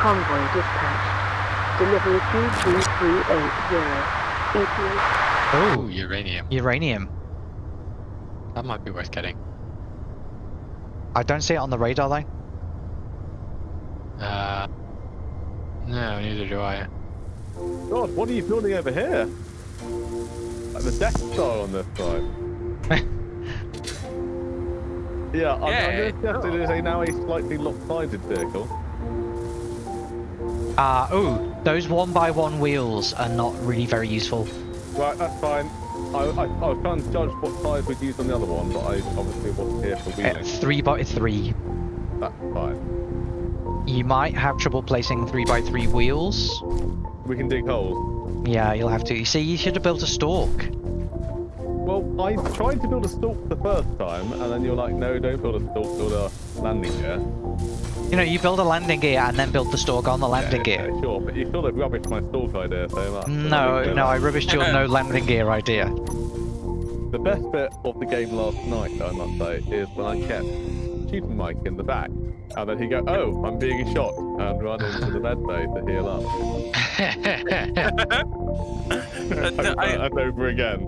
Convoy dispatched. Delivery 22380. ETA Oh, uranium. uranium. That might be worth getting. I don't see it on the radar though. Uh, no, neither do I. God, what are you building over here? Like the Death Star on this side. yeah, I'm, Yeah, I'm going to suggest it is a now a slightly lopsided vehicle. Uh, oh, those one by one wheels are not really very useful. Right, that's fine. I, I, I was trying to judge what size we'd use on the other one, but I obviously wasn't here for Uh, wheeling. three by three. That's fine. You might have trouble placing three by three wheels. We can dig holes. Yeah, you'll have to. You see, you should have built a stalk. Well, I tried to build a stalk the first time, and then you're like, no, don't build a stalk, build a landing gear. You know, you build a landing gear and then build the stalk on the landing yeah, gear. yeah, sure, but you sort of rubbished my stalk idea so much. No, no, I rubbished your no landing gear idea. The best bit of the game last night, I must say, is when I kept shooting Mike in the back, and then he go, "Oh, I'm being shot," and run into the med bay to heal up. That- I- and over again.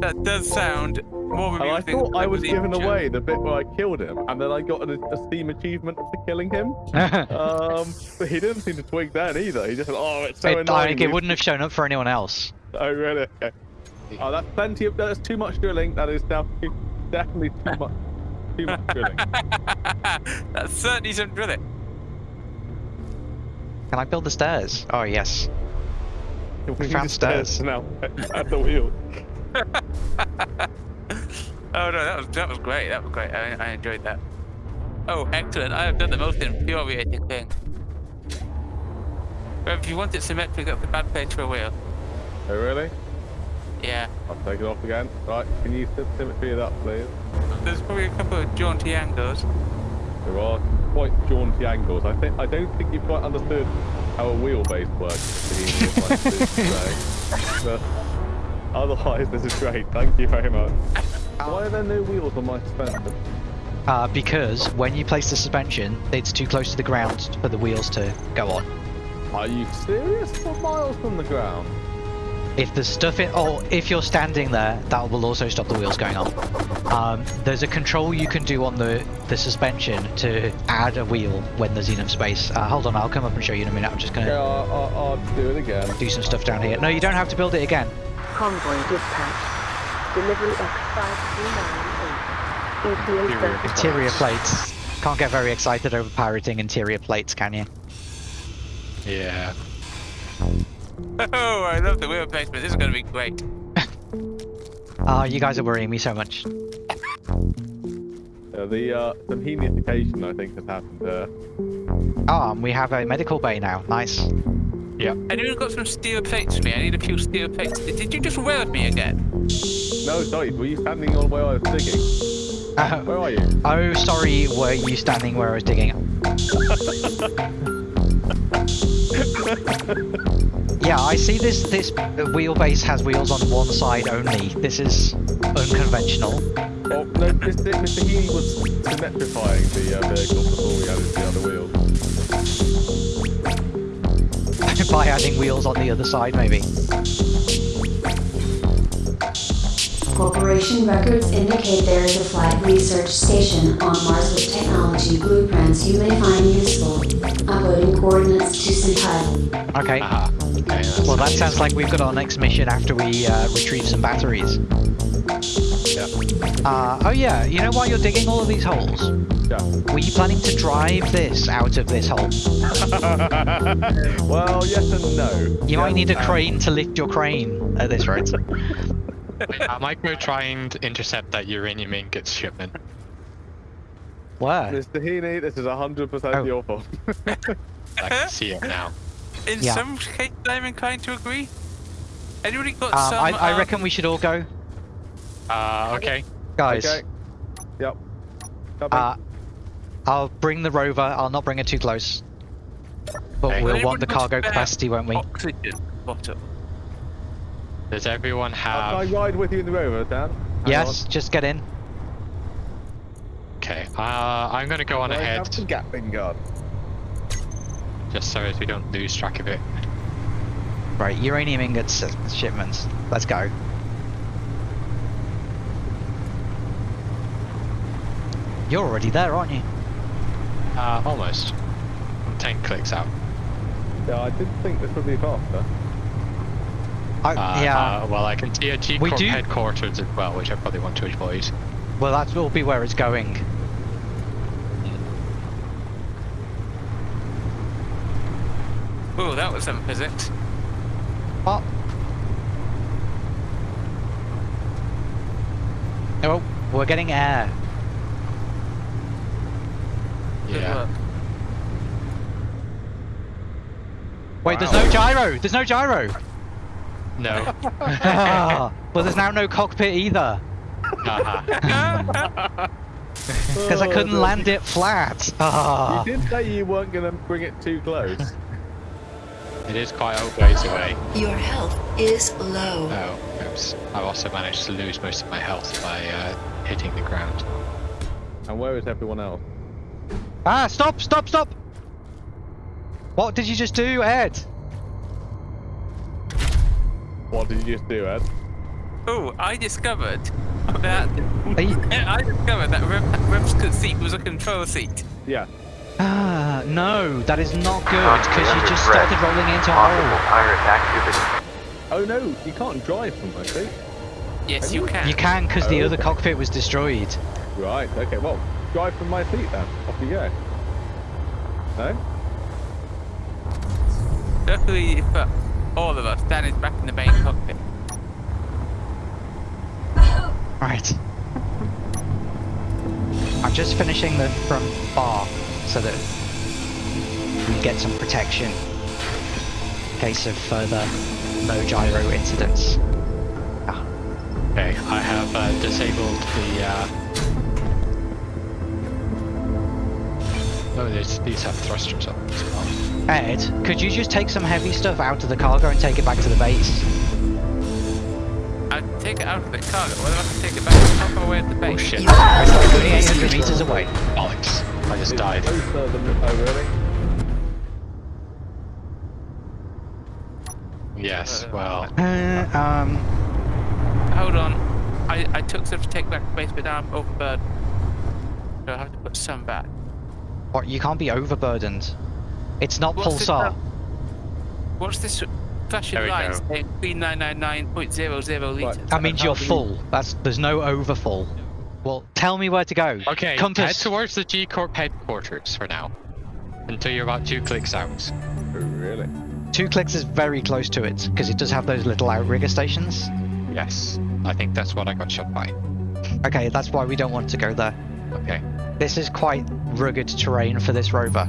That does sound more And I thought than I was the giving joke. away the bit where I killed him, and then I got an, a Steam achievement for killing him. Um, but he didn't seem to twig that either. He just said, "Oh, it's so it, annoying." like, it wouldn't have shown up for anyone else. Oh, really? Okay. Oh, that's plenty of. That's too much drilling. That is definitely, definitely too much. Too much drilling. That's certainly some drilling. Can I build the stairs? Oh, yes. We need found stairs stairs. now at the wheel. Oh no, that was that was great. That was great. I, I enjoyed that. Oh, excellent! I have done the most infuriating thing. But if you want it symmetric, that's a bad place for a wheel. Oh, really? Yeah. I'll take it off again. Right, can you symmetry it up, please? There's probably a couple of jaunty angles. There are quite jaunty angles. I think I don't think you've quite understood how a wheelbase works. otherwise, this is great. Thank you very much. Why are there no wheels on my suspension? Uh, because when you place the suspension, it's too close to the ground for the wheels to go on. Are you serious? Four miles from the ground. If the stuff in, or if you're standing there, that will also stop the wheels going on. Um, there's a control you can do on the, the suspension to add a wheel when there's enough space. Uh, hold on, I'll come up and show you in a minute. I'm just gonna I'll, I'll, I'll do it again. do some stuff down here. No, you don't have to build it again. Convoy dispatched. Delivery X5398. ETA Interior. Interior plates. Can't get very excited over pirating interior plates, can you? yeah. Oh, I love the wheel placement. This is going to be great. Ah, you guys are worrying me so much. Uh, the uh, some henification, I think, has happened there. Ah, and we have a medical bay now. Nice. Anyone got some steel plates for me? I need a few steel plates. Did you just weld me again? No, sorry, were you standing on where I was digging? Uh, Where are you? oh, sorry, were you standing where I was digging? yeah, I see this this wheelbase has wheels on one side only. This is unconventional. Oh, no, Mr. Mr. Heaney was symmetrifying the uh, vehicle before we added the other wheels. By adding wheels on the other side, maybe. Corporation records indicate there is a flight research station on Mars with technology blueprints you may find useful. Uploading coordinates to Sentinel. Okay. Aha. Okay, Well, that sounds like we've got our next mission after we uh, retrieve some batteries. Yeah. Uh, oh yeah, you know why you're digging all of these holes? Yeah. Were you planning to drive this out of this hole? well, yes and no. You might need a and- crane to lift your crane at this rate. Wait, I might go try and intercept that uranium ingots shipment. Where? Mr. Heaney, this is 100% Oh. your fault. I can see it now. In Yeah. some cases, I'm inclined to agree. Anybody got Um, some? I, I um, reckon we should all go. Uh, okay. Guys, Okay. Yep. Copy. uh, I'll bring the rover. I'll not bring it too close. But Okay. we'll want the cargo capacity, won't we? Oxygen bottle. Does everyone Uh, can I ride with you in the rover, Dan? Hang Yes, just get in. Okay. Uh, I'm gonna go on. on I ahead. have the Gatling gun. just so as we don't lose track of it. Right, uranium ingots shipments. Let's go. You're already there, aren't you? Uh, almost. I'm 10 clicks out. Yeah, I did think this would be faster. I, Uh, yeah. uh, well, I can see a G We Corp do- headquarters as well, which I probably want to avoid. well, that will be where it's going. Oh, that was some physics. What? Oh, we're getting air. Good Yeah. work. Wait, there's no gyro. There's no gyro. No. Well, there's now no cockpit either because I couldn't land it flat. You did say you weren't going to bring it too close. It is quite a ways away. Your health is low. Oh, oops. I've also managed to lose most of my health by uh, hitting the ground. And where is everyone else? Ah, stop, stop, stop! What did you just do, Ed? What did you just do, Ed? Oh, I discovered that Are you- I discovered that Rem- Remscott's seat was a control seat. Yeah. Ah, no, that is not good because you just started rolling into a hole. pirate activity. Oh no, you can't drive from my seat. Yes, you can. You can because the Oh, other okay. cockpit was destroyed. Right, okay, well, drive from my seat then. Off you go. No? Luckily for all of us, Dan is back in the main cockpit. Right. I'm just finishing the front bar so that we get some protection in case of further no gyro incidents. Ah, Okay, I have uh, disabled the. Uh... Oh, these, these have thrusters on as well. Ed, could you just take some heavy stuff out of the cargo and take it back to the base? I take it out of the cargo. What if I can take it back up away at the base? Oh shit. You have It's only less 800 meters away. Bollocks. I just died. Oh really? Yes, well. Uh, um, Hold on. I, I took some to take back to base, but now I'm overburdened. So I have to put some back. What, you can't be overburdened. It's not What's pulsar. now? What's this flashing There we light saying 3999.00 Right. litres? That means you're full. That's there's no overfull. Well, tell me where to go. Okay, head towards the G Corp headquarters for now. Until you're about two clicks out. Really? Two clicks is very close to it because it does have those little outrigger stations. Yes. I think that's what I got shot by. Okay, that's why we don't want to go there. Okay. This is quite rugged terrain for this rover.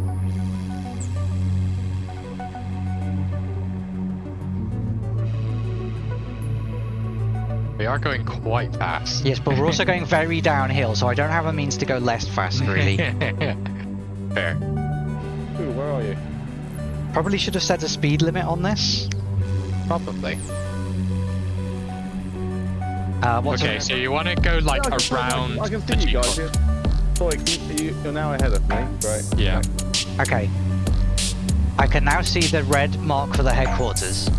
We are going quite fast. Yes, but we're also going very downhill, so I don't have a means to go less fast, really. Fair. Ooh, where are you? Probably should have set a speed limit on this. Probably. Uh, what's Okay, so you want to go like Yeah, I can- around I can the see you guys. Corp. yeah. Sorry, can you, you're now ahead of me. Right. Yeah. Okay. I can now see the red mark for the headquarters.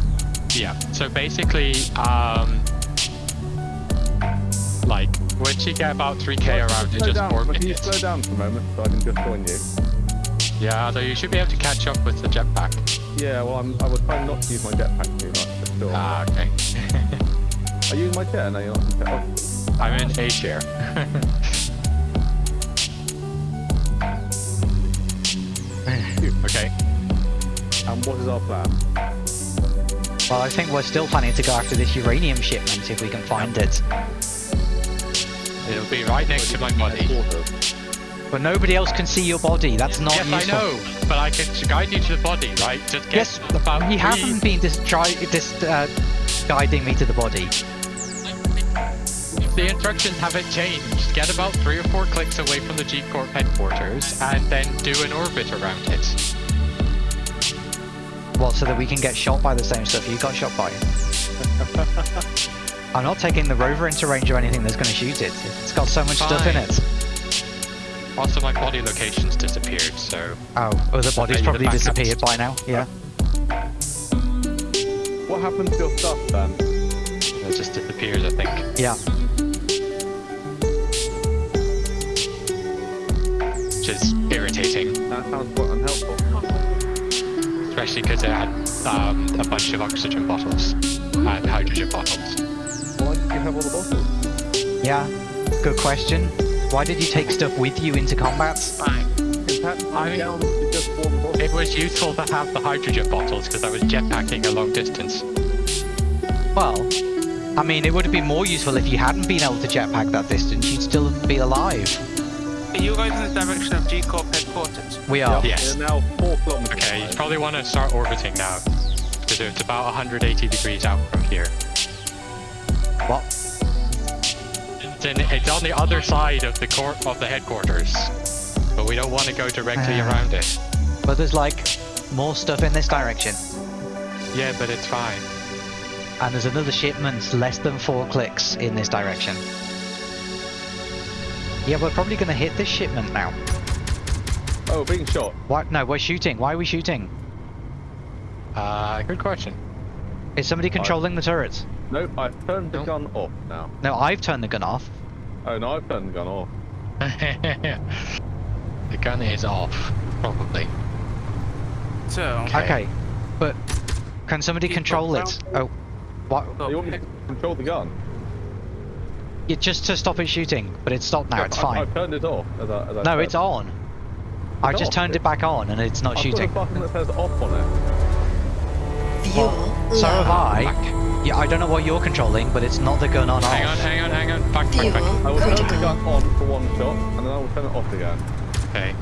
Yeah. So basically, um, like once you get about 3k around, you slow just down. orbit Can you it. slow down for a moment so I can just join you? Yeah, although you should be able to catch up with the jetpack. Yeah, well, I'm, I was trying not to use my jetpack too much, for sure. Ah, okay. Are you in my chair? No, you're not in my chair. I'm in A chair. okay. And what is our plan? Well, I think we're still planning to go after this uranium shipment if we can find it. It'll be right next to my body. But nobody else can see your body. That's not yes, useful. I know, but I can guide you to the body, right? Just get Yes, about you three- haven't been dis- dis- uh, guiding me to the body. The instructions haven't changed. Get about three or four clicks away from the G Corp headquarters, and then do an orbit around it. What, so that we can get shot by the same stuff you got shot by? I'm not taking the rover into range of anything that's going to shoot it. It's got so much stuff in it. Also, my body location's disappeared, so Oh, oh, the body's probably the disappeared by now. Yeah. What happened to your stuff, then? it just disappears, I think. Yeah. Which is irritating, That sounds quite unhelpful. especially because it had um, a bunch of oxygen bottles and hydrogen bottles. Why did you have all the bottles? Yeah. Good question. Why did you take stuff with you into combat? Fine. I mean- down to just one bottle. It was useful to have the hydrogen bottles because I was jetpacking a long distance. Well, I mean, it would have been more useful if you hadn't been able to jetpack that distance. You'd still be alive. Are you going in the direction of G Corp headquarters? We are. Yes. We're now four kilometers Okay, you probably want to start orbiting now because it's about 180 degrees out from here. What? It's, in, it's on the other side of the court of the headquarters, but we don't want to go directly Ah. around it. But there's like more stuff in this direction. Yeah, but it's fine. And there's another shipment less than four clicks in this direction. Yeah, we're probably going to hit this shipment now. Oh, being shot. What? No, we're shooting. Why are we shooting? Uh, good question. Is somebody controlling the turrets? Nope, I've turned the Nope. gun off now. No, I've turned the gun off. Oh no, I've turned the gun off. the gun is off, probably. So, Okay. Okay, but can somebody Keep control on it? Oh, what? You want me to control the gun? Yeah, just to stop it shooting, but it's stopped now. Yeah, It's I- fine. I've turned it off. As I, as I No, said. it's on. I It's just off. turned it back on, and it's not I've shooting. got a button that says off on it. Fuel So have. I. Back. Yeah, I don't know what you're controlling, but it's not the gun on Hang off. on, hang on, hang on. Back, back, back. I Fuel will turn the gun on for one shot, and then I will turn it off again. Okay.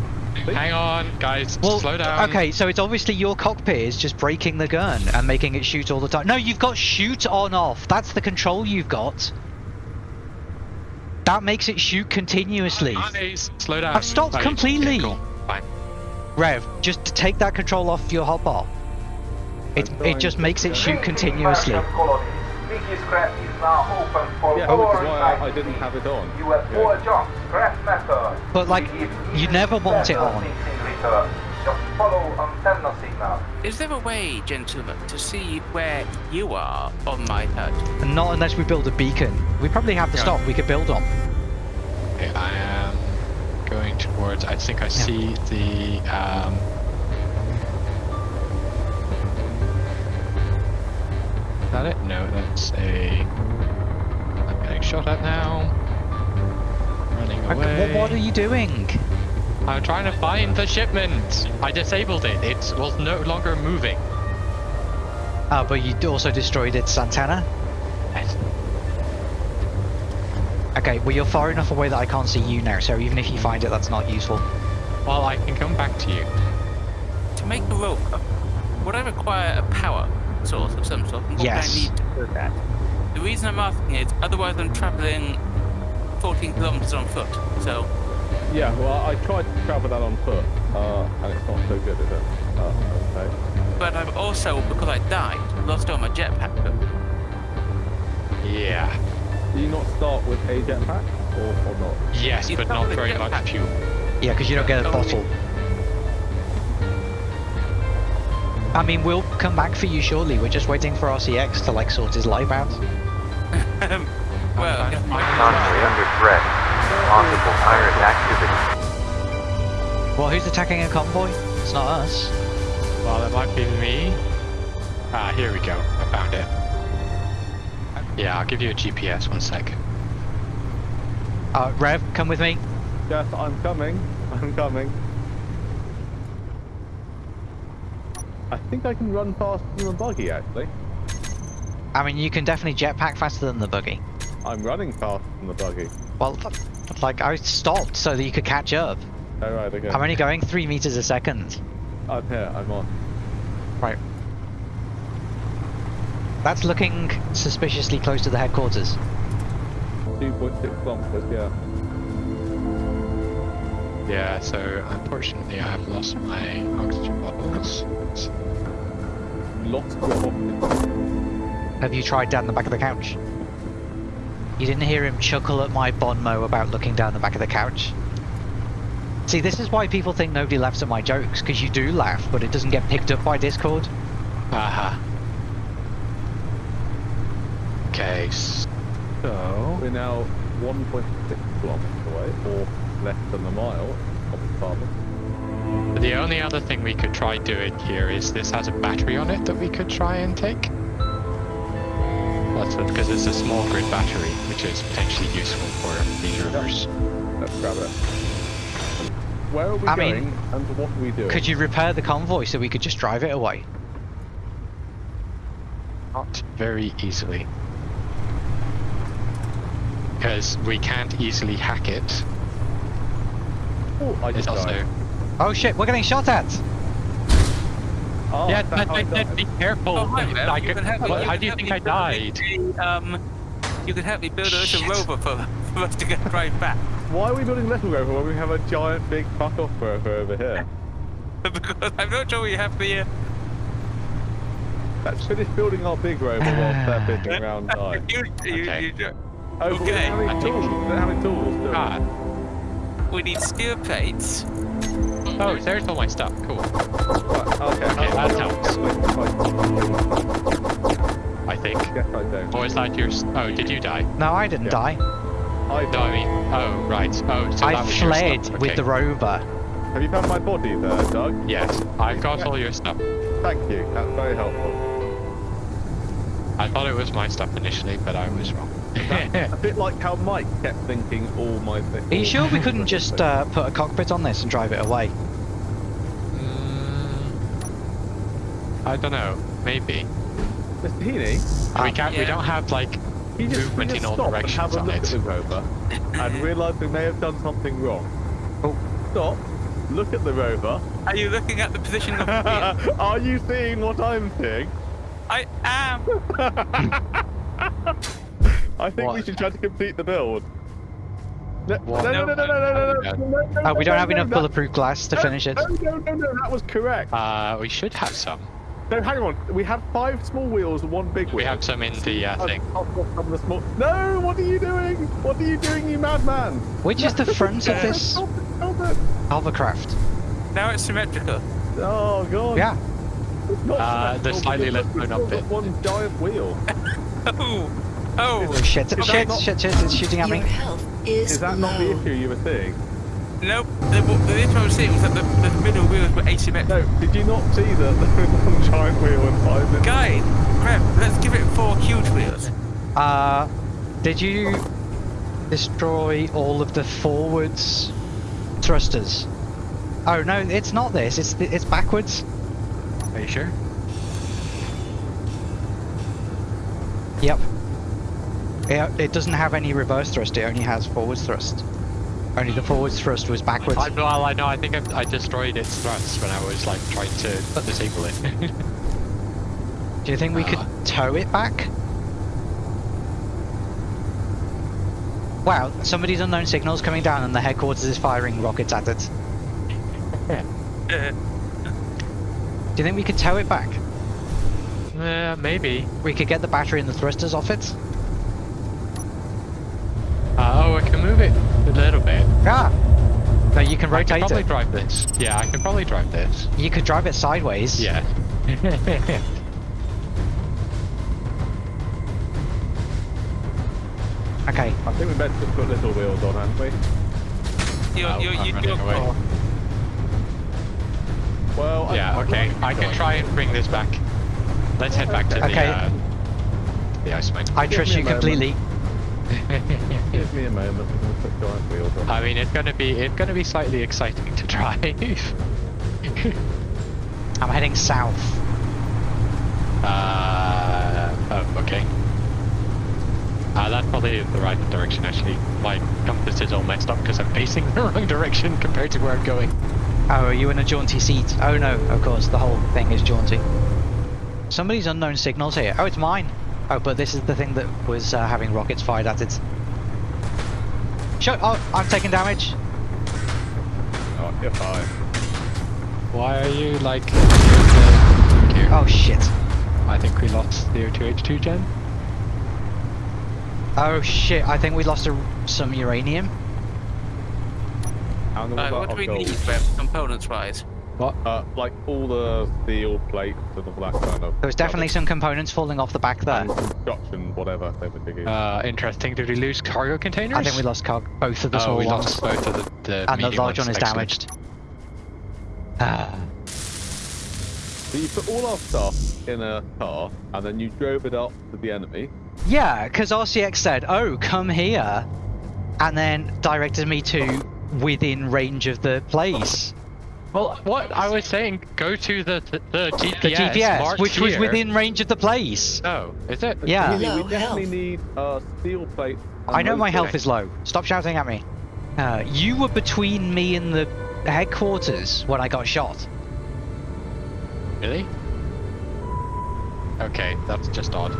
Hang on, guys. Well, slow down. okay, so it's obviously your cockpit is just breaking the gun and making it shoot all the time. No, you've got shoot on off. That's the control you've got. That makes it shoot continuously. Guys, slow down. I've stopped Right, completely. okay, cool. Fine. Rev, just take that control off your hotbar. It, it just makes it shoot continuously. Biggest now open for Yeah, all which is why I, I didn't have it on. You have Yeah. four jobs, scrap method. But, like, you even never want it better on. Things in return. Just follow antenna signal. is there a way, gentlemen, to see where you are on my HUD? And not unless we build a beacon. We probably have the Yeah. stock we could build on. Okay, I am going towards. I think I see the. Um, is that it? No, that's a. I'm getting shot at now. Running Okay, away. What, what are you doing? I'm trying to find the shipment. I disabled it. It was no longer moving. Ah, but you also destroyed its antenna? Yes. Okay, well you're far enough away that I can't see you now, so even if you find it, that's not useful. Well, I can come back to you. To make the rope, would I require a power source of some sort? And what Yes. would I need to do that? The reason I'm asking is, otherwise I'm travelling 14 kilometers on foot. So, Yeah, well, I tried to travel that on foot, uh, and it's not so good, is it? Uh, okay. but I've also, because I died, lost all my jetpack. Yeah. Do you not start with a jetpack, or, or not? Yes, You but not with a very much jetpack. fuel. Yeah, because you don't get a Oh, bottle. I mean, we'll come back for you shortly. We're just waiting for RCX to like sort his life out. Um, well, I'm- if I'm- my- Convoy under threat. Possible pirate activity. Well, who's attacking a convoy? It's not us. Well, it might be me. Ah, here we go. I found it. Yeah, I'll give you a GPS. One sec. Uh, Rev, come with me. Yes, I'm coming. I'm coming. I think I can run faster than a buggy, actually. I mean, you can definitely jetpack faster than the buggy. I'm running faster than the buggy. Well, th- like I stopped so that you could catch up. Oh, Alright, okay. I'm only going three meters a second. I'm here, I'm on. Right. That's looking suspiciously close to the headquarters. 2.6 kilometers, yeah. Yeah, so unfortunately I have lost my oxygen bottles. Lost your optics. Have you tried down the back of the couch? You didn't hear him chuckle at my bon mot about looking down the back of the couch? See, this is why people think nobody laughs at my jokes, because you do laugh, but it doesn't get picked up by Discord. Aha. Okay, so We're now 1.6 kilometers away, or less than a mile. Of the farther. the only other thing we could try doing here is this has a battery on it that we could try and take. That's because it's a small grid battery, which is potentially useful for these rivers. Let's grab it. Where are we I going, mean, and what are we doing? Could you repair the convoy so we could just drive it away? Not very easily. Because we can't easily hack it. Oh, I It's just also... Oh shit, we're getting shot at! Oh, yeah, that's but, but, but be careful. Oh, hi, Mel. I You could- can help me- how, you how do you think I build died? a, um, you can help me build a little Shit. rover for, for us to get drive back. Why are we building a Little Rover when we have a giant big fuck off rover over here? because I'm not sure we have the. Uh, Let's finish building our big rover whilst they're fishing around die. you, you, Okay. you, you, Oh, but we Okay, don't have I any think- tools. We don't tools. Ah, we need steel plates. Oh, there's all my stuff. Cool. Right, okay, Okay, how- that how- helps. I think. Yes, I do. Or is that yours? Oh, did you die? No, I didn't Yeah. die. I No, I mean, oh, right. Oh, so I that was your fled stuff. with okay. the rover. Have you found my body there, Doug? Yes, I've got all your stuff. Thank you. That's very helpful. I thought it was my stuff initially, but I was wrong. A bit like how Mike kept thinking all my things. Are you sure we couldn't just uh, put a cockpit on this and drive it away? Mm, I don't know. Maybe. Mr. Heaney, we can't. We don't have like you just, movement we in all stop and directions have a on look it. at the rover and realise we may have done something wrong. Oh. Stop. Look at the rover. Are you looking at the position of the wheel? Are you seeing what I'm seeing? I am. I think what? we should try to complete the build. No, no, no, no, no, no, no, no. Uh, we don't have enough bulletproof glass to finish it. No, no, no, no, that was correct. Uh, we should have some. No, hang on. We have five small wheels and one big wheel. We have some in the uh, thing. No, what are you doing? What are you doing, you madman? Which is the front of this? Alvacraft. Now it's symmetrical. Oh, God. Yeah. It's not uh, the slightly left one up bit. One giant wheel. oh oh. Oh shit, that shit, not- shit, shit, it's shooting at me. Is, Is that not the issue you were seeing? Nope. The, the issue I was seeing was that the, the middle wheels were asymmetrical. No, did you not see that there was one giant wheel and five little Guys, crap, let's give it four huge wheels. Uh, did you destroy all of the forwards thrusters? Oh no, it's not this. It's it's backwards. Are you sure? Yep. It, it doesn't have any reverse thrust. It only has forward thrust. Only the forward thrust was backwards. I, well, I know. I think I, I destroyed its thrust when I was like trying to disable it. Do you think we could Uh. tow it back? Wow, somebody's unknown signals coming down and the headquarters is firing rockets at it. Do you think we could tow it back? uh, maybe. We could get the battery and the thrusters off it? Uh, oh, I can move it a little bit. Yeah. No, you can I can probably it. drive this. Yeah, I can probably drive this. You could drive it sideways. Yeah. Okay. I think we meant to put little wheels on, hadn't we? you're, Oh, you're, I'm you're, you're away. Well, I- yeah. Okay. I can try and bring this back. Let's head back to Okay. the uh, the ice mine. I trust you a moment. completely. Give me a moment. I'm gonna put giant wheels on. I mean, it's gonna be it's gonna be slightly exciting to drive. I'm heading south. uh, oh, okay. Uh, that's probably the right direction actually. My compass is all messed up because I'm facing the wrong direction compared to where I'm going. Oh, are you in a jaunty seat? Oh no, of course, the whole thing is jaunty. Somebody's unknown signals here. Oh, it's mine. Oh, but this is the thing that was uh, having rockets fired at it. Shut Oh, I'm taking damage. Oh, you're fine. Why are you like? Thank. Oh shit. I think we lost the O2H2 gen. Oh shit, I think we lost a, some uranium. And then Uh, what what do we our need, gold? Rev, components-wise? Uh, like all the steel plates and all that kind of. There was definitely some components falling off the back there. and construction, whatever they were digging. Uh, interesting. Did we lose cargo containers? I think we lost car- both of the oh, small we ones. lost both of the, the and the medium large one is Excellent. damaged. Ah. so you put all our stuff in a car, and then you drove it up to the enemy. Yeah, because RCX said, "Oh, come here," and then directed me to within range of the place. Well, what I was saying, go to the the, the GPS, The GPS, marked which was within range of the place. Oh, is it? Yeah. Really, we definitely health. need uh, steel plate. I know my health is low. Stop shouting at me. Uh, you were between me and the headquarters when I got shot. Really? Okay, that's just odd.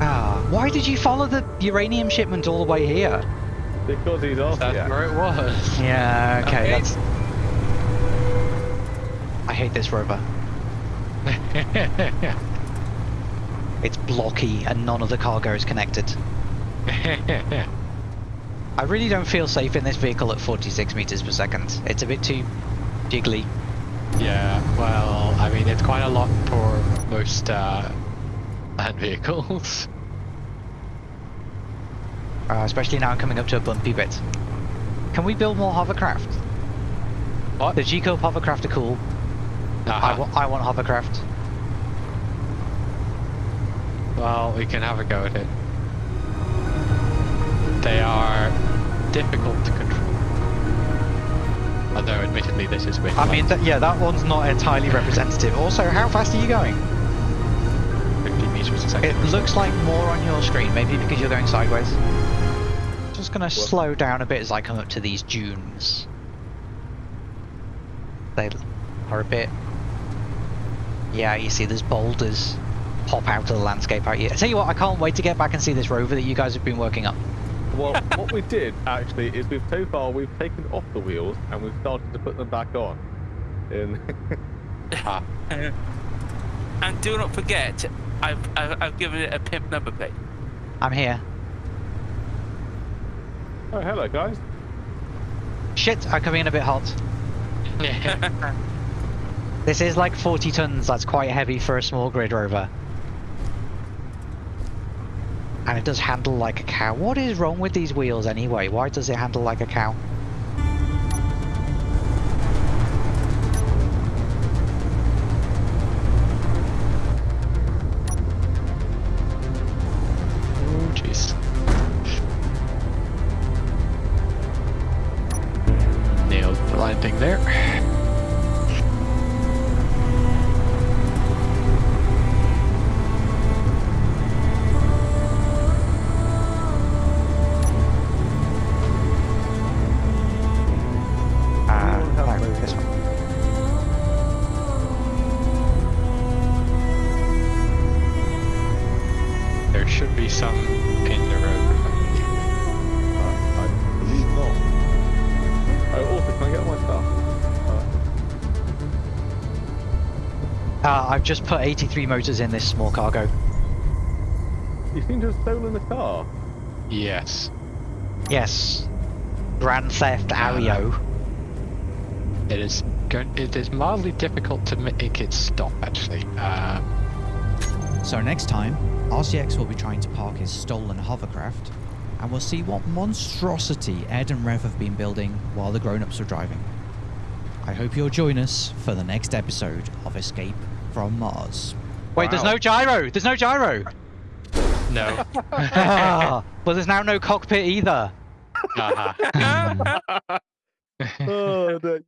Ah, why did you follow the uranium shipment all the way here? Because he's off. That's yeah. where it was. Yeah, okay, Okay. that's. I hate this rover. It's blocky and none of the cargo is connected. I really don't feel safe in this vehicle at 46 meters per second. It's a bit too jiggly. yeah, well, I mean, it's quite a lot for most uh, land vehicles. Uh, especially now I'm coming up to a bumpy bit. Can we build more hovercraft? What? The G-Corp hovercraft are cool. I, wa- I want hovercraft. Well, we can have a go at it. They are difficult to control. Although, admittedly, this is bit I mean, th yeah, that one's not entirely representative. Also, how fast are you going? 50 meters a second. It looks like more on your screen, maybe because you're going sideways. Just gonna slow down a bit as I come up to these dunes. They are a bit. Yeah, you see, there's boulders pop out of the landscape out here. I tell you what, I can't wait to get back and see this rover that you guys have been working up. Well, what we did actually is we've so far we've taken off the wheels and we've started to put them back on. In Ah, And do not forget, I've, I've, I've given it a pimp number plate. I'm here. oh, hello guys. Shit, I'm coming in a bit hot. This is like 40 tons, that's quite heavy for a small grid rover. And it does handle like a cow. What is wrong with these wheels anyway? Why does it handle like a cow? Uh, Uh, I've just put 83 motors in this small cargo. you seem to have stolen the car. Yes. Yes. Grand Theft Ario. It is going. It is mildly difficult to make it stop. Actually, uh, So next time, RCX will be trying to park his stolen hovercraft, and we'll see what monstrosity Ed and Rev have been building while the grown-ups are driving. I hope you'll join us for the next episode of Escape from Mars. Wait, there's no gyro! There's no gyro! no. well, there's now no cockpit either. uh-huh. oh, no.